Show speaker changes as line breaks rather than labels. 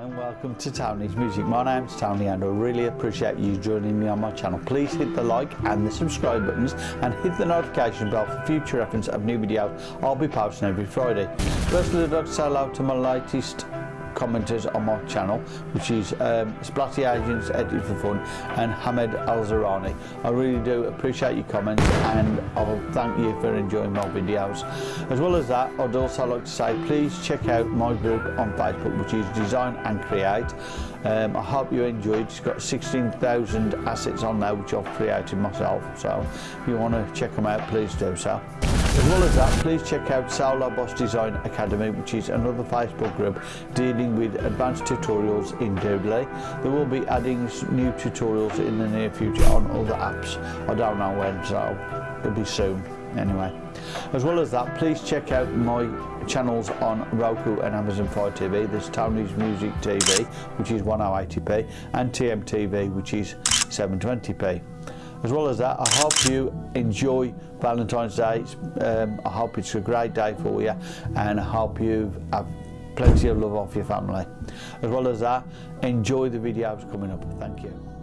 And welcome to Tony's Music. My name's Tony and I really appreciate you joining me on my channel. Please hit the like and the subscribe buttons and hit the notification bell for future reference of new videos I'll be posting every Friday. Firstly I'd like to say hello to my latest commenters on my channel, which is um, Splatty Agents Edit for Fun and Hamed Al Zarani. I really do appreciate your comments and I'll thank you for enjoying my videos. As well as that, I'd also like to say please check out my group on Facebook, which is Design and Create. Um, I hope you enjoyed. It's got 16,000 assets on there, which I've created myself. So if you want to check them out, please do so. As well as that, please check out Saula Boss Design Academy, which is another Facebook group dealing with advanced tutorials in Doodly. They will be adding new tutorials in the near future on other apps. I don't know when, so it'll be soon anyway. As well as that, please check out my channels on Roku and Amazon Fire TV. There's Tony's Music TV, which is 1080p, and TMTV, which is 720p. As well as that, I hope you enjoy Valentine's Day. Um, I hope it's a great day for you and I hope you have plenty of love off your family. As well as that, enjoy the videos coming up. Thank you.